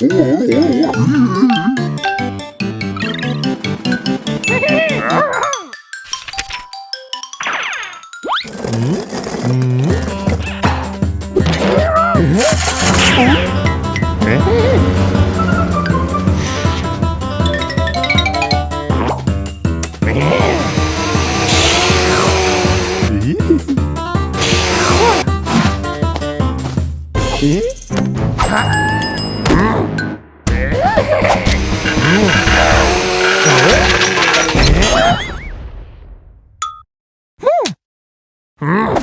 Eh? Hmm.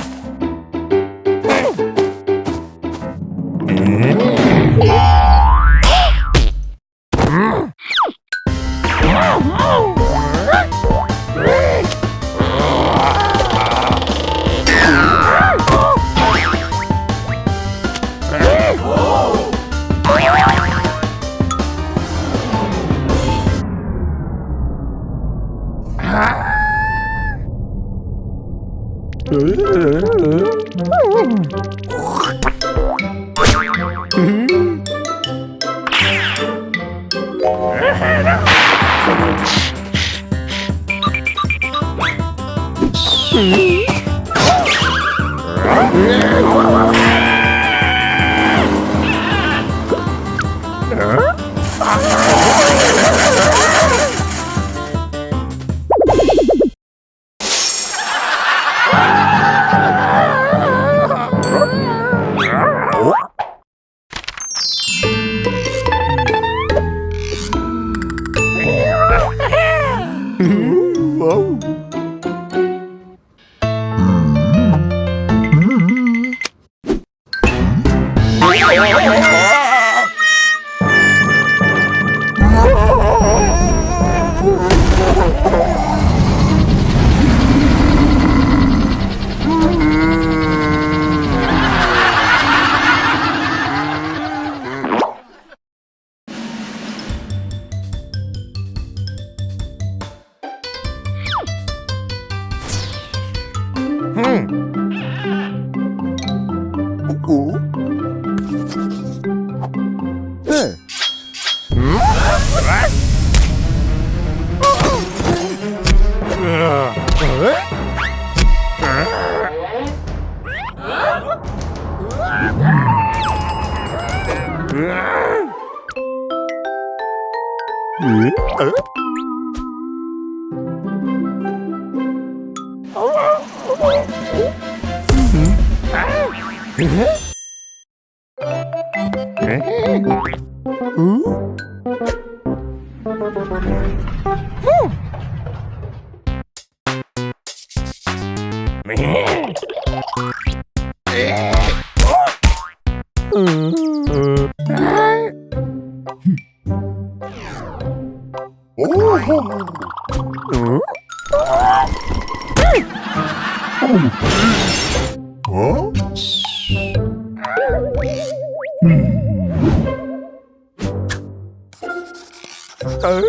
예? Oh?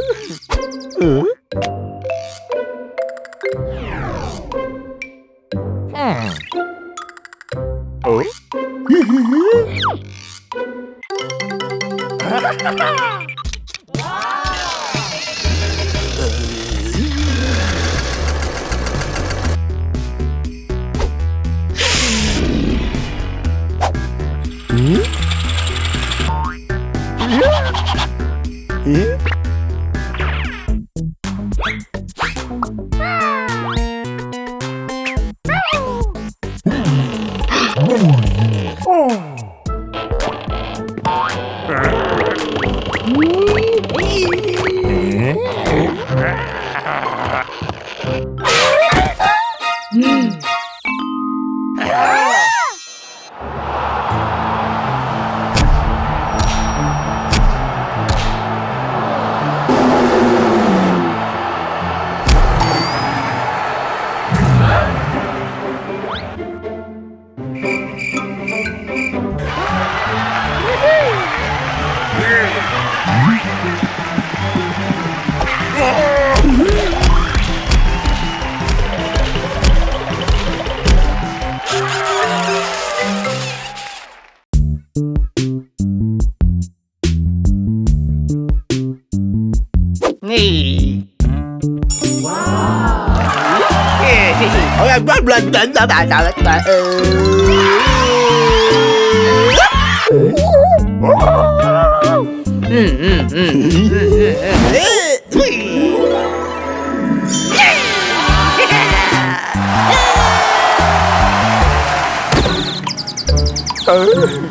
Woo! chỉnh sao tài sao các bạn Ừ.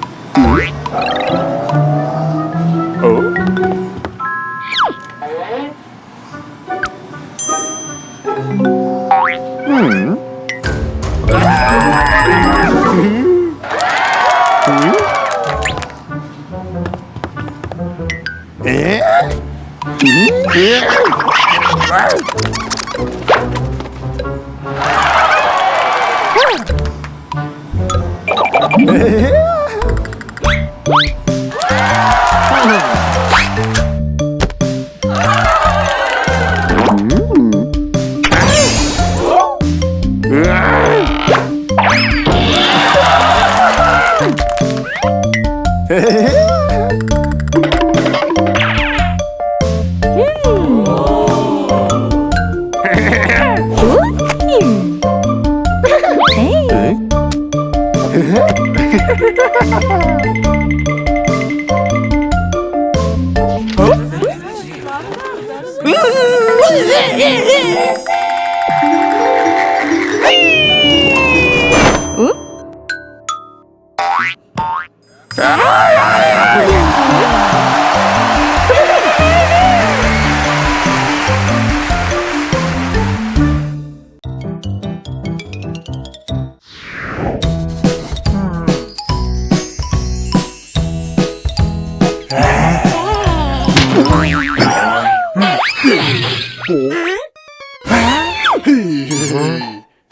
Hehehe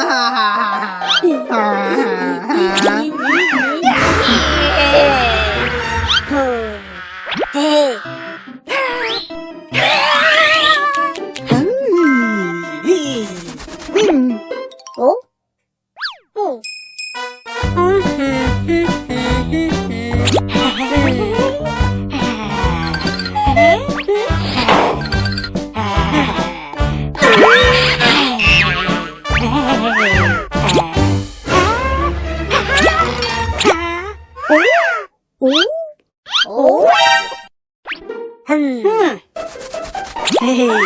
Hahaha. Hmm.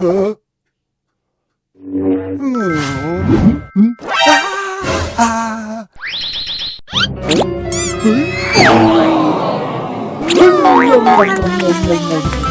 Oh. Oh, my God.